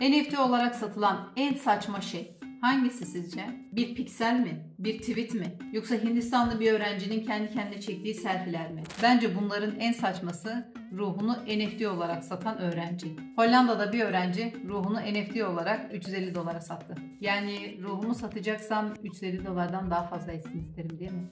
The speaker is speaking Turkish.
NFT olarak satılan en saçma şey hangisi sizce? Bir piksel mi? Bir tweet mi? Yoksa Hindistanlı bir öğrencinin kendi kendine çektiği selfiler mi? Bence bunların en saçması ruhunu NFT olarak satan öğrenci. Hollanda'da bir öğrenci ruhunu NFT olarak 350 dolara sattı. Yani ruhumu satacaksam 350 dolardan daha fazla etsin isterim değil mi?